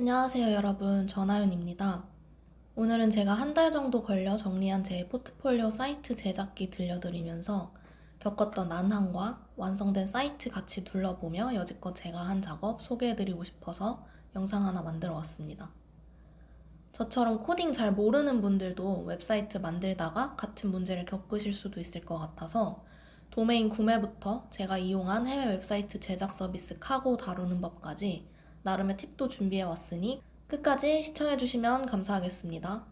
안녕하세요 여러분 전하윤입니다. 오늘은 제가 한 달 정도 걸려 정리한 제 포트폴리오 사이트 제작기 들려드리면서 겪었던 난항과 완성된 사이트 같이 둘러보며 여지껏 제가 한 작업 소개해드리고 싶어서 영상 하나 만들어 왔습니다. 저처럼 코딩 잘 모르는 분들도 웹사이트 만들다가 같은 문제를 겪으실 수도 있을 것 같아서 도메인 구매부터 제가 이용한 해외 웹사이트 제작 서비스 카고 다루는 법까지 나름의 팁도 준비해 왔으니 끝까지 시청해 주시면 감사하겠습니다.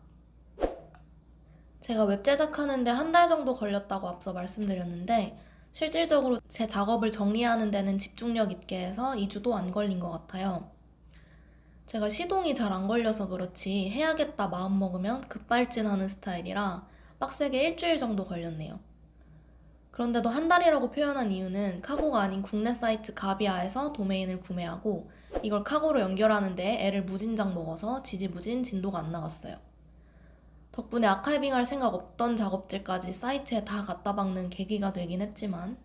제가 웹 제작하는데 한 달 정도 걸렸다고 앞서 말씀드렸는데 실질적으로 제 작업을 정리하는 데는 집중력 있게 해서 2주도 안 걸린 것 같아요. 제가 시동이 잘 안 걸려서 그렇지 해야겠다 마음먹으면 급발진하는 스타일이라 빡세게 일주일 정도 걸렸네요. 그런데도 한 달이라고 표현한 이유는 카고가 아닌 국내 사이트 가비아에서 도메인을 구매하고 이걸 카고로 연결하는데 애를 무진장 먹어서 지지부진 진도가 안 나갔어요. 덕분에 아카이빙 할 생각 없던 작업들까지 사이트에 다 갖다 박는 계기가 되긴 했지만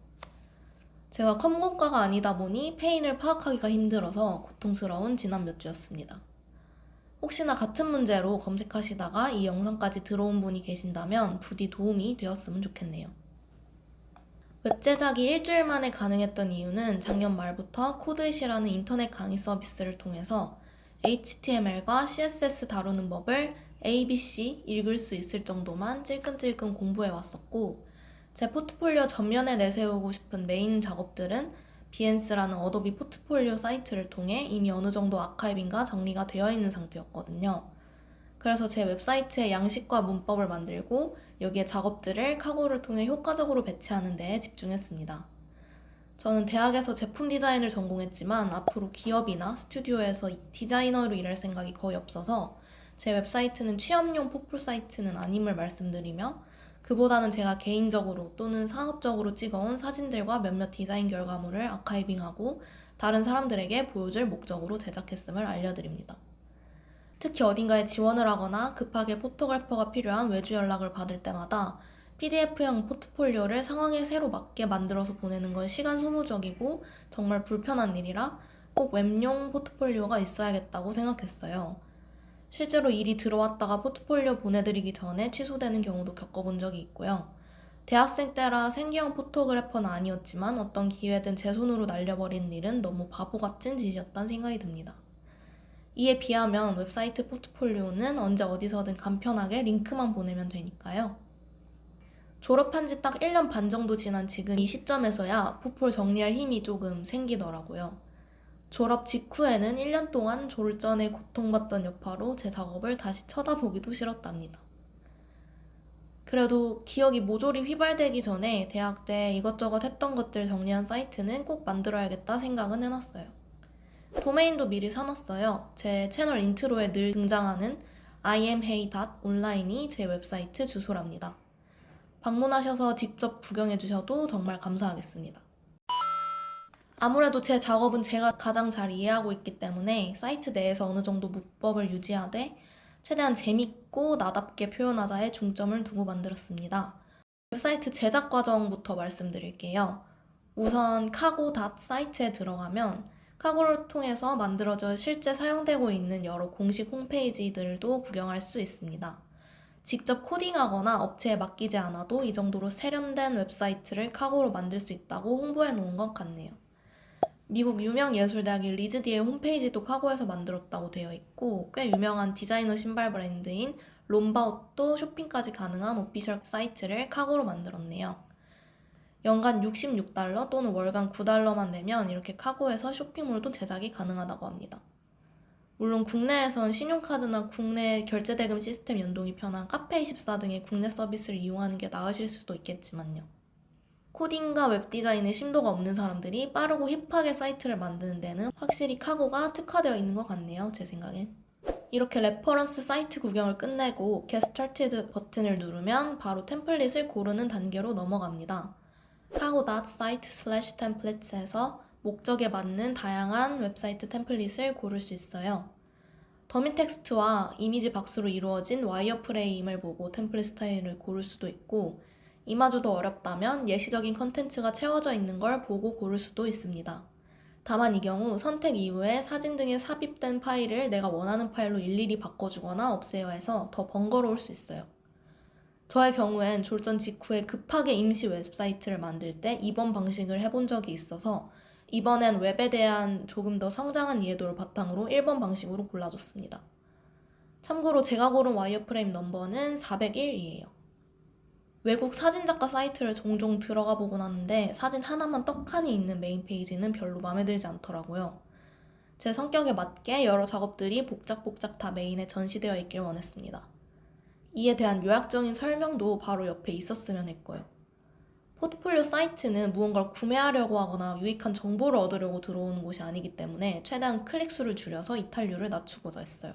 제가 컴공과가 아니다 보니 페인을 파악하기가 힘들어서 고통스러운 지난 몇 주였습니다. 혹시나 같은 문제로 검색하시다가 이 영상까지 들어온 분이 계신다면 부디 도움이 되었으면 좋겠네요. 웹 제작이 일주일 만에 가능했던 이유는 작년 말부터 코드잇이라는 인터넷 강의 서비스를 통해서 HTML과 CSS 다루는 법을 ABC 읽을 수 있을 정도만 찔끔찔끔 공부해 왔었고 제 포트폴리오 전면에 내세우고 싶은 메인 작업들은 Behance라는 어도비 포트폴리오 사이트를 통해 이미 어느 정도 archiving과 정리가 되어 있는 상태였거든요. 그래서 제 웹사이트에 양식과 문법을 만들고 여기에 작업들을 카고를 통해 효과적으로 배치하는 데 집중했습니다. 저는 대학에서 제품 디자인을 전공했지만 앞으로 기업이나 스튜디오에서 디자이너로 일할 생각이 거의 없어서 제 웹사이트는 취업용 포폴 사이트는 아님을 말씀드리며 그보다는 제가 개인적으로 또는 상업적으로 찍어온 사진들과 몇몇 디자인 결과물을 archiving하고 다른 사람들에게 보여줄 목적으로 제작했음을 알려드립니다. 특히 어딘가에 지원을 하거나 급하게 photographer가 필요한 외주 연락을 받을 때마다 PDF형 포트폴리오를 상황에 새로 맞게 만들어서 보내는 건 시간 소모적이고 정말 불편한 일이라 꼭 웹용 포트폴리오가 있어야겠다고 생각했어요. 실제로 일이 들어왔다가 포트폴리오 보내드리기 전에 취소되는 경우도 겪어본 적이 있고요. 대학생 때라 생계형 photographer는 아니었지만 어떤 기회든 제 손으로 날려버리는 일은 너무 바보 같은 짓이었다는 생각이 듭니다. 이에 비하면 웹사이트 포트폴리오는 언제 어디서든 간편하게 링크만 보내면 되니까요. 졸업한 지 딱 1년 반 정도 지난 지금 이 시점에서야 포폴 정리할 힘이 조금 생기더라고요. 졸업 직후에는 1년 동안 졸전에 고통받던 여파로 제 작업을 다시 쳐다보기도 싫었답니다. 그래도 기억이 모조리 휘발되기 전에 대학 때 이것저것 했던 것들 정리한 사이트는 꼭 만들어야겠다 생각은 해놨어요. 도메인도 미리 사놨어요. 제 채널 인트로에 늘 등장하는 imhey.online이 제 웹사이트 주소랍니다. 방문하셔서 직접 구경해 주셔도 정말 감사하겠습니다. 아무래도 제 작업은 제가 가장 잘 이해하고 있기 때문에 사이트 내에서 어느 정도 문법을 유지하되 최대한 재밌고 나답게 표현하자에 중점을 두고 만들었습니다. 웹사이트 제작 과정부터 말씀드릴게요. 우선 카고 사이트에 들어가면 Cargo를 통해서 만들어져 실제 사용되고 있는 여러 공식 홈페이지들도 구경할 수 있습니다. 직접 코딩하거나 업체에 맡기지 않아도 이 정도로 세련된 웹사이트를 Cargo로 만들 수 있다고 홍보해 놓은 것 같네요. 미국 유명 예술대학인 RISD의 홈페이지도 Cargo에서 만들었다고 되어 있고 꽤 유명한 디자이너 신발 브랜드인 Rombaut도 쇼핑까지 가능한 official 사이트를 Cargo로 만들었네요. 연간 66달러 또는 월간 9달러만 내면 이렇게 Cargo에서 쇼핑몰도 제작이 가능하다고 합니다. 물론 국내에선 신용카드나 국내 결제대금 시스템 연동이 편한 카페24 등의 국내 서비스를 이용하는 게 나으실 수도 있겠지만요. 코딩과 웹디자인에 심도가 없는 사람들이 빠르고 힙하게 사이트를 만드는 데는 확실히 Cargo가 특화되어 있는 것 같네요, 제 생각엔. 이렇게 reference 사이트 구경을 끝내고 Get Started 버튼을 누르면 바로 템플릿을 고르는 단계로 넘어갑니다. cargo.site slash templates에서 목적에 맞는 다양한 웹사이트 템플릿을 고를 수 있어요. 더미 텍스트와 이미지 박스로 이루어진 wireframe을 보고 템플릿 스타일을 고를 수도 있고 이마저도 어렵다면 예시적인 컨텐츠가 채워져 있는 걸 보고 고를 수도 있습니다. 다만 이 경우 선택 이후에 사진 등에 삽입된 파일을 내가 원하는 파일로 일일이 바꿔주거나 없애야 해서 더 번거로울 수 있어요. 저의 경우엔 졸전 직후에 급하게 임시 웹사이트를 만들 때 2번 방식을 해본 적이 있어서 이번엔 웹에 대한 조금 더 성장한 이해도를 바탕으로 1번 방식으로 골라줬습니다. 참고로 제가 고른 wireframe 넘버는 401이에요. 외국 사진작가 사이트를 종종 들어가 보곤 하는데 사진 하나만 떡하니 있는 메인 페이지는 별로 마음에 들지 않더라고요. 제 성격에 맞게 여러 작업들이 복작복작 다 메인에 전시되어 있길 원했습니다. 이에 대한 요약적인 설명도 바로 옆에 있었으면 했고요. 포트폴리오 사이트는 무언가를 구매하려고 하거나 유익한 정보를 얻으려고 들어오는 곳이 아니기 때문에 최대한 클릭수를 줄여서 이탈률을 낮추고자 했어요.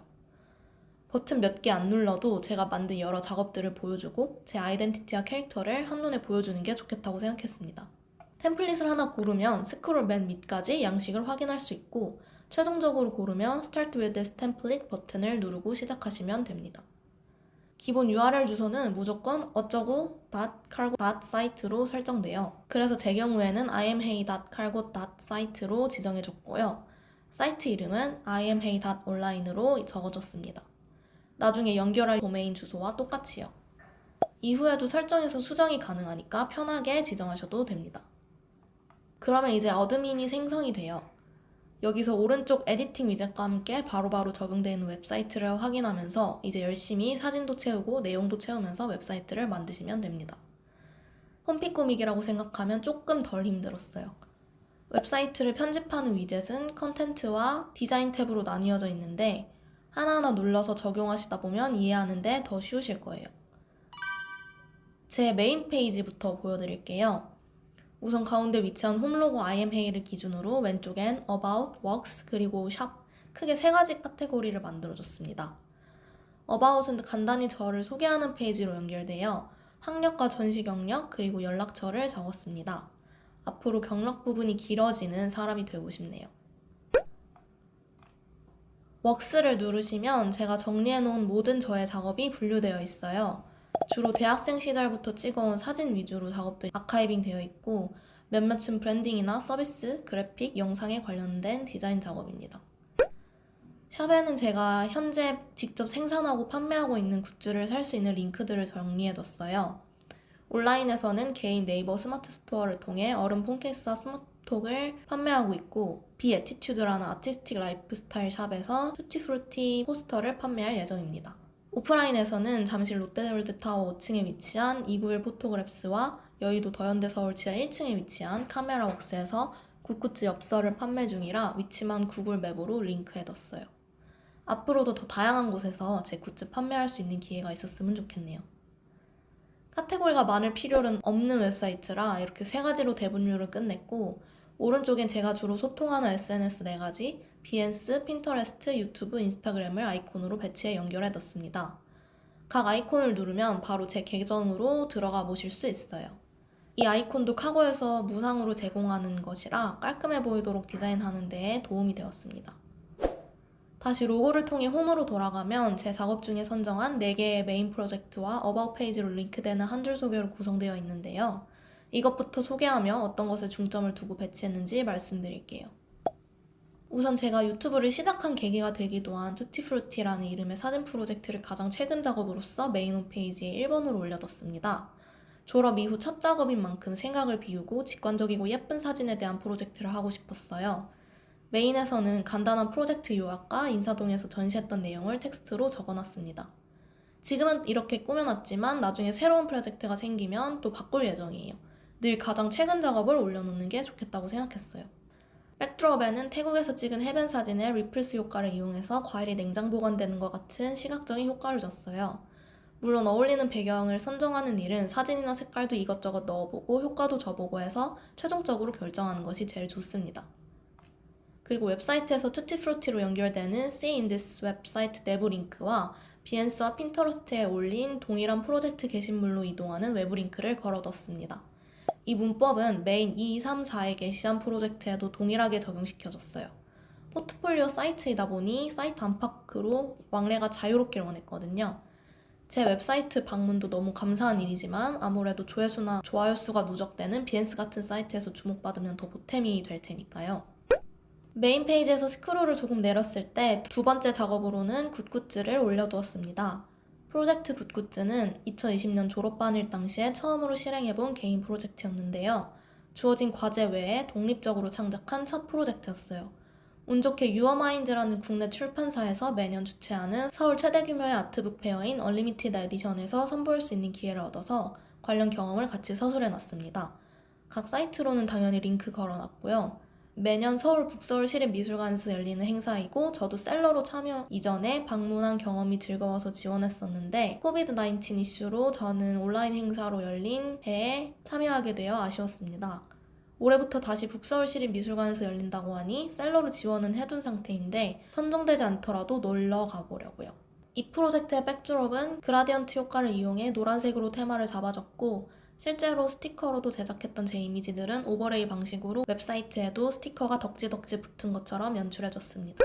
버튼 몇 개 안 눌러도 제가 만든 여러 작업들을 보여주고 제 아이덴티티와 캐릭터를 한눈에 보여주는 게 좋겠다고 생각했습니다. 템플릿을 하나 고르면 스크롤 맨 밑까지 양식을 확인할 수 있고 최종적으로 고르면 Start with this template 버튼을 누르고 시작하시면 됩니다. 기본 URL 주소는 무조건 어쩌고 .cargo site로 설정돼요. 그래서 제 경우에는 imhey.cargo.site로 지정해줬고요. 사이트 이름은 imhey.online으로 적어줬습니다. 나중에 연결할 도메인 주소와 똑같이요. 이후에도 설정에서 수정이 가능하니까 편하게 지정하셔도 됩니다. 그러면 이제 admin이 생성이 돼요. 여기서 오른쪽 editing 위젯과 함께 바로바로 적용되는 웹사이트를 확인하면서 이제 열심히 사진도 채우고 내용도 채우면서 웹사이트를 만드시면 됩니다. 홈피 꾸미기라고 생각하면 조금 덜 힘들었어요. 웹사이트를 편집하는 위젯은 컨텐츠와 디자인 탭으로 나뉘어져 있는데 하나하나 눌러서 적용하시다 보면 이해하는데 더 쉬우실 거예요. 제 메인 페이지부터 보여드릴게요. 우선 가운데 위치한 홈로고 IMHey를 기준으로 왼쪽엔 About, Works, 그리고 Shop 크게 세 가지 카테고리를 만들어줬습니다. About은 간단히 저를 소개하는 페이지로 연결되어 학력과 전시 경력 그리고 연락처를 적었습니다. 앞으로 경력 부분이 길어지는 사람이 되고 싶네요. Works를 누르시면 제가 정리해놓은 모든 저의 작업이 분류되어 있어요. 주로 대학생 시절부터 찍어온 사진 위주로 작업들이 archiving 되어 있고 몇몇은 branding이나 서비스, 그래픽, 영상에 관련된 디자인 작업입니다. Shop에는 제가 현재 직접 생산하고 판매하고 있는 굿즈를 살 수 있는 링크들을 정리해뒀어요. 온라인에서는 개인 네이버 스마트 스토어를 통해 얼음 폰케이스와 스마트톡을 판매하고 있고 beattitude라는 artistic 라이프스타일 샵에서 Tutti Frutti 포스터를 판매할 예정입니다. 오프라인에서는 잠실 롯데월드타워 5층에 위치한 291 Photographs와 여의도 더현대 서울 지하 1층에 위치한 카메라웍스에서 굿굿즈 엽서를 판매 중이라 위치만 구글 맵으로 링크해뒀어요. 앞으로도 더 다양한 곳에서 제 굿즈 판매할 수 있는 기회가 있었으면 좋겠네요. 카테고리가 많을 필요는 없는 웹사이트라 이렇게 세 가지로 대분류를 끝냈고 오른쪽엔 제가 주로 소통하는 SNS 네 가지 Behance, Pinterest, 유튜브, 인스타그램을 아이콘으로 배치해 연결해 뒀습니다. 각 아이콘을 누르면 바로 제 계정으로 들어가 보실 수 있어요. 이 아이콘도 카고에서 무상으로 제공하는 것이라 깔끔해 보이도록 디자인하는 데에 도움이 되었습니다. 다시 로고를 통해 홈으로 돌아가면 제 작업 중에 선정한 4개의 메인 프로젝트와 About 페이지로 링크되는 한 줄 소개로 구성되어 있는데요. 이것부터 소개하며 어떤 것에 중점을 두고 배치했는지 말씀드릴게요. 우선 제가 유튜브를 시작한 계기가 되기도 한 Tutti Frutti라는 이름의 사진 프로젝트를 가장 최근 작업으로서 메인 홈페이지에 1번으로 올려뒀습니다. 졸업 이후 첫 작업인 만큼 생각을 비우고 직관적이고 예쁜 사진에 대한 프로젝트를 하고 싶었어요. 메인에서는 간단한 프로젝트 요약과 인사동에서 전시했던 내용을 텍스트로 적어놨습니다. 지금은 이렇게 꾸며놨지만 나중에 새로운 프로젝트가 생기면 또 바꿀 예정이에요. 늘 가장 최근 작업을 올려놓는 게 좋겠다고 생각했어요. backdrop에는 태국에서 찍은 해변 사진의 ripples 효과를 이용해서 과일이 냉장 보관되는 것 같은 시각적인 효과를 줬어요. 물론 어울리는 배경을 선정하는 일은 사진이나 색깔도 이것저것 넣어보고 효과도 줘보고 해서 최종적으로 결정하는 것이 제일 좋습니다. 그리고 웹사이트에서 Tutti Frutti로 연결되는 See in this website 내부 링크와 Behance와 Pinterest에 올린 동일한 프로젝트 게시물로 이동하는 외부 링크를 걸어뒀습니다. 이 문법은 메인 2, 3, 4에 게시한 프로젝트에도 동일하게 적용시켜줬어요. 포트폴리오 사이트이다 보니 사이트 안팎으로 왕래가 자유롭길 원했거든요. 제 웹사이트 방문도 너무 감사한 일이지만 아무래도 조회수나 좋아요 수가 누적되는 Behance 같은 사이트에서 주목받으면 더 보탬이 될 테니까요. 메인 페이지에서 스크롤을 조금 내렸을 때 두 번째 작업으로는 굿굿즈를 올려두었습니다. 프로젝트 굿굿즈는 2020년 졸업반일 당시에 처음으로 실행해본 개인 프로젝트였는데요. 주어진 과제 외에 독립적으로 창작한 첫 프로젝트였어요. 운 좋게 유어마인드라는 국내 출판사에서 매년 주최하는 서울 최대 규모의 art book fair인 Unlimited Edition에서 선보일 수 있는 기회를 얻어서 관련 경험을 같이 서술해놨습니다. 각 사이트로는 당연히 링크 걸어놨고요. 매년 서울 북서울 시립미술관에서 열리는 행사이고 저도 seller로 참여 이전에 방문한 경험이 즐거워서 지원했었는데 COVID 19 이슈로 저는 온라인 행사로 열린 해에 참여하게 되어 아쉬웠습니다. 올해부터 다시 북서울 시립미술관에서 열린다고 하니 seller로 지원은 해둔 상태인데 선정되지 않더라도 놀러 가보려고요. 이 프로젝트의 backdrop은 gradient 효과를 이용해 노란색으로 테마를 잡아줬고 실제로 스티커로도 제작했던 제 이미지들은 overlay 방식으로 웹사이트에도 스티커가 덕지덕지 붙은 것처럼 연출해줬습니다.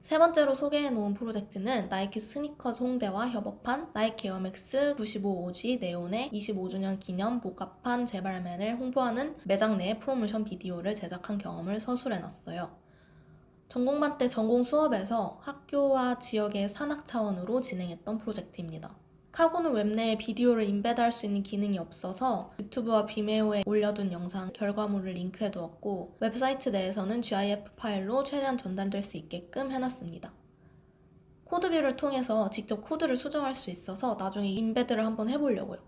세 번째로 소개해놓은 프로젝트는 나이키 스니커즈 홍대와 협업한 나이키 에어맥스 95 OG 네온의 25주년 기념 복각판 재발매를 홍보하는 매장 내 프로모션 비디오를 제작한 경험을 서술해놨어요. 전공반 때 전공 수업에서 학교와 지역의 산학 차원으로 진행했던 프로젝트입니다. 카고는 웹 내에 비디오를 embed할 수 있는 기능이 없어서 유튜브와 Vimeo에 올려둔 영상 결과물을 링크해 두었고 웹사이트 내에서는 GIF 파일로 최대한 전달될 수 있게끔 해놨습니다. code view를 통해서 직접 코드를 수정할 수 있어서 나중에 embed를 한번 해보려고요.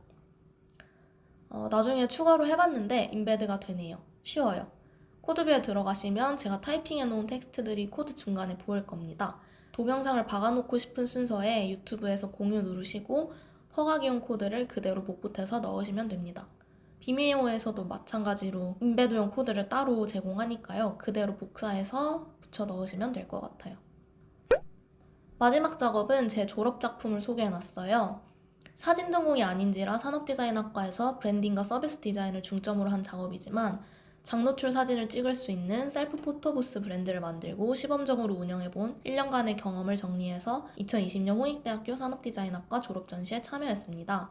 어, 나중에 추가로 해봤는데 embed가 되네요. 쉬워요. code view에 들어가시면 제가 타이핑해 놓은 텍스트들이 코드 중간에 보일 겁니다. 동영상을 박아놓고 싶은 순서에 유튜브에서 공유 누르시고 퍼가기용 코드를 그대로 복붙해서 넣으시면 됩니다. Vimeo에서도 마찬가지로 embed용 코드를 따로 제공하니까요. 그대로 복사해서 붙여 넣으시면 될 것 같아요. 마지막 작업은 제 졸업 작품을 소개해놨어요. 사진 전공이 아닌지라 산업디자인학과에서 브랜딩과 서비스 디자인을 중점으로 한 작업이지만 장노출 사진을 찍을 수 있는 셀프 photo booth 브랜드를 만들고 시범적으로 운영해본 1년간의 경험을 정리해서 2020년 홍익대학교 산업디자인학과 졸업 전시에 참여했습니다.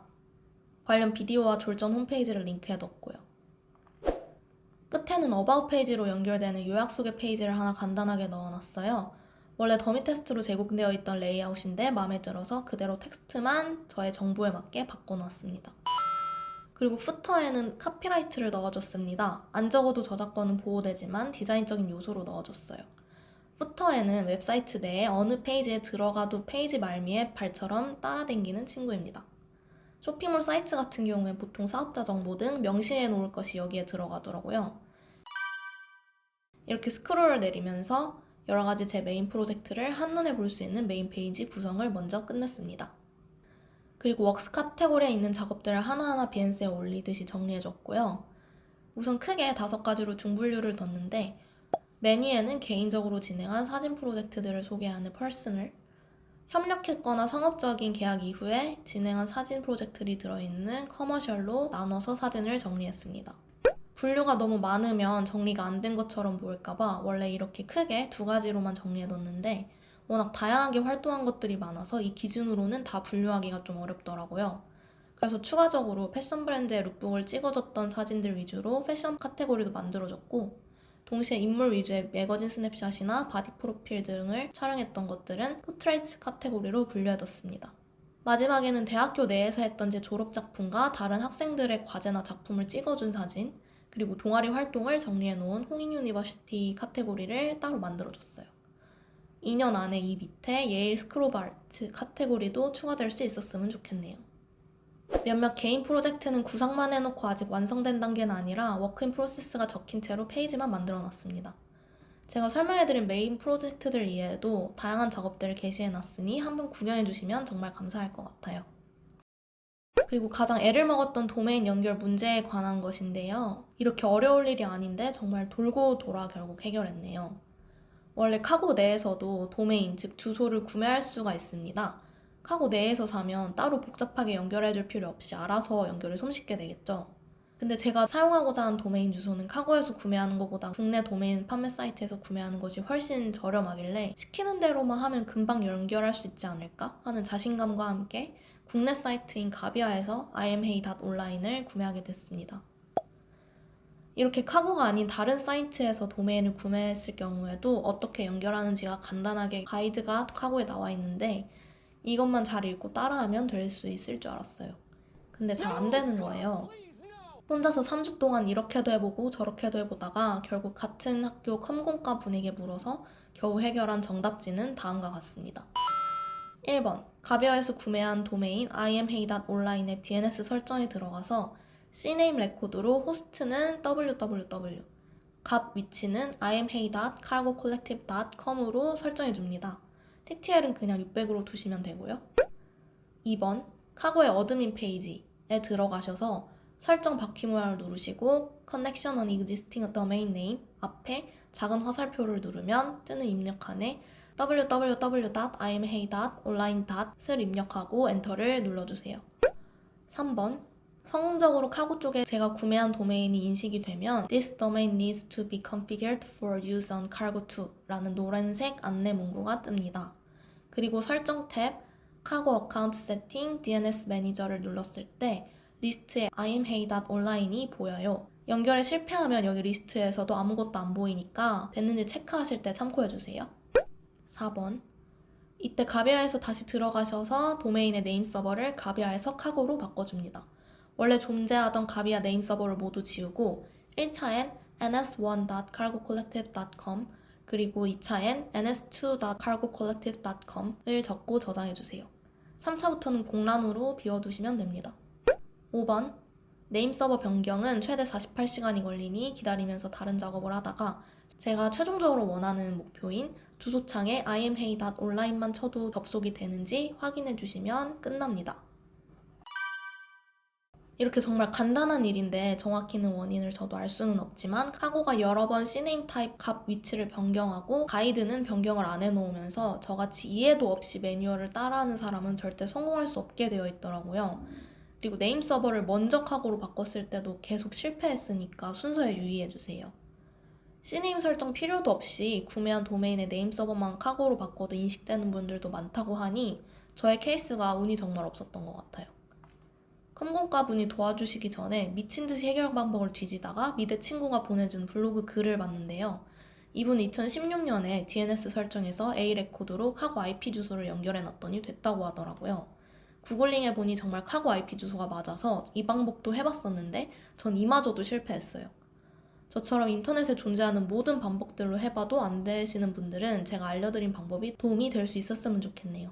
관련 비디오와 졸전 홈페이지를 링크해뒀고요. 끝에는 About 페이지로 연결되는 요약 소개 페이지를 하나 간단하게 넣어놨어요. 원래 더미 테스트로 제공되어 있던 레이아웃인데 마음에 들어서 그대로 텍스트만 저의 정보에 맞게 바꿔놨습니다. 그리고 footer에는 copyright를 넣어줬습니다. 안 적어도 저작권은 보호되지만 디자인적인 요소로 넣어줬어요. footer에는 웹사이트 내에 어느 페이지에 들어가도 페이지 말미에 발처럼 따라댕기는 친구입니다. 쇼핑몰 사이트 같은 경우엔 보통 사업자 정보 등 명시해 놓을 것이 여기에 들어가더라고요. 이렇게 스크롤을 내리면서 여러 가지 제 메인 프로젝트를 한눈에 볼 수 있는 메인 페이지 구성을 먼저 끝냈습니다. 그리고 Works 카테고리에 있는 작업들을 하나하나 Behance에 올리듯이 정리해줬고요. 우선 크게 다섯 가지로 중분류를 뒀는데 메뉴에는 개인적으로 진행한 사진 프로젝트들을 소개하는 Personal, 협력했거나 상업적인 계약 이후에 진행한 사진 프로젝트들이 들어있는 Commercial로 나눠서 사진을 정리했습니다. 분류가 너무 많으면 정리가 안 된 것처럼 보일까봐 원래 이렇게 크게 두 가지로만 정리해뒀는데 워낙 다양하게 활동한 것들이 많아서 이 기준으로는 다 분류하기가 좀 어렵더라고요. 그래서 추가적으로 패션 브랜드의 lookbook을 찍어줬던 사진들 위주로 패션 카테고리도 만들어줬고 동시에 인물 위주의 매거진 스냅샷이나 바디 프로필 등을 촬영했던 것들은 Portrait 카테고리로 분류해뒀습니다. 마지막에는 대학교 내에서 했던 제 졸업작품과 다른 학생들의 과제나 작품을 찍어준 사진, 그리고 동아리 활동을 정리해놓은 홍익 University 카테고리를 따로 만들어줬어요. 2년 안에 이 밑에 Yale School of Art 카테고리도 추가될 수 있었으면 좋겠네요. 몇몇 개인 프로젝트는 구상만 해놓고 아직 완성된 단계는 아니라 Work in Process가 적힌 채로 페이지만 만들어 놨습니다. 제가 설명해드린 메인 프로젝트들 이외에도 다양한 작업들을 게시해놨으니 한번 구경해주시면 정말 감사할 것 같아요. 그리고 가장 애를 먹었던 도메인 연결 문제에 관한 것인데요. 이렇게 어려울 일이 아닌데 정말 돌고 돌아 결국 해결했네요. 원래 카고 내에서도 도메인, 즉 주소를 구매할 수가 있습니다. 카고 내에서 사면 따로 복잡하게 연결해줄 필요 없이 알아서 연결이 손쉽게 되겠죠. 근데 제가 사용하고자 하는 도메인 주소는 카고에서 구매하는 것보다 국내 도메인 판매 사이트에서 구매하는 것이 훨씬 저렴하길래 시키는 대로만 하면 금방 연결할 수 있지 않을까 하는 자신감과 함께 국내 사이트인 가비아에서 imhey.online을 구매하게 됐습니다. 이렇게 카고가 아닌 다른 사이트에서 도메인을 구매했을 경우에도 어떻게 연결하는지가 간단하게 가이드가 카고에 나와 있는데 이것만 잘 읽고 따라하면 될 수 있을 줄 알았어요. 근데 잘 안 되는 거예요. 혼자서 3주 동안 이렇게도 해보고 저렇게도 해보다가 결국 같은 학교 컴공과 분에게 물어서 겨우 해결한 정답지는 다음과 같습니다. 1번 가비아에서 구매한 도메인 imhey.online의 DNS 설정에 들어가서 CNAME 레코드로 호스트는 www 값 위치는 imhey.cargocollective.com으로 설정해 줍니다. TTL은 그냥 600으로 두시면 되고요. 2번 Cargo의 admin 페이지에 들어가셔서 설정 바퀴 모양을 누르시고 Connect an Existing Domain Name 앞에 작은 화살표를 누르면 뜨는 입력칸에 www.imhey.online.을 입력하고 엔터를 눌러주세요. 3번 성공적으로 카고 쪽에 제가 구매한 도메인이 인식이 되면 This domain needs to be configured for use on Cargo2 라는 노란색 안내 문구가 뜹니다. 그리고 설정 탭 카고 어카운트 세팅 DNS 매니저를 눌렀을 때 리스트에 imhey.online이 보여요. 연결에 실패하면 여기 리스트에서도 아무것도 안 보이니까 됐는지 체크하실 때 참고해주세요. 4번 이때 가비아에서 다시 들어가셔서 도메인의 name server를 가비아에서 Cargo로 바꿔줍니다. 원래 존재하던 가비아 name server를 모두 지우고 1차엔 ns1.cargocollective.com 그리고 2차엔 ns2.cargocollective.com을 적고 저장해주세요. 3차부터는 공란으로 비워두시면 됩니다. 5번 name server 변경은 최대 48시간이 걸리니 기다리면서 다른 작업을 하다가 제가 최종적으로 원하는 목표인 주소창에 imhey.online만 쳐도 접속이 되는지 확인해 주시면 끝납니다. 이렇게 정말 간단한 일인데 정확히는 원인을 저도 알 수는 없지만 Cargo가 여러 번 CNAME 타입 값 위치를 변경하고 가이드는 변경을 안 해놓으면서 저같이 이해도 없이 매뉴얼을 따라하는 사람은 절대 성공할 수 없게 되어 있더라고요. 그리고 name server를 먼저 Cargo로 바꿨을 때도 계속 실패했으니까 순서에 유의해주세요. CNAME 설정 필요도 없이 구매한 도메인의 name server만 Cargo로 바꿔도 인식되는 분들도 많다고 하니 저의 케이스가 운이 정말 없었던 것 같아요. 컴공과 분이 도와주시기 전에 미친 듯이 해결 방법을 뒤지다가 미대 친구가 보내준 블로그 글을 봤는데요. 이분 2016년에 DNS 설정에서 A 레코드로 카고 IP 주소를 연결해 놨더니 됐다고 하더라고요. 구글링 해보니 정말 카고 IP 주소가 맞아서 이 방법도 해봤었는데 전 이마저도 실패했어요. 저처럼 인터넷에 존재하는 모든 방법들로 해봐도 안 되시는 분들은 제가 알려드린 방법이 도움이 될 수 있었으면 좋겠네요.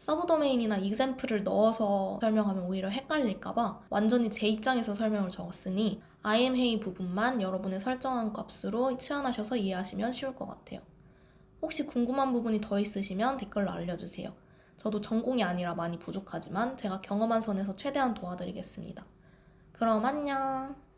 서브 도메인이나 example을 넣어서 설명하면 오히려 헷갈릴까봐 완전히 제 입장에서 설명을 적었으니 imhey 부분만 여러분의 설정한 값으로 치환하셔서 이해하시면 쉬울 것 같아요. 혹시 궁금한 부분이 더 있으시면 댓글로 알려주세요. 저도 전공이 아니라 많이 부족하지만 제가 경험한 선에서 최대한 도와드리겠습니다. 그럼 안녕!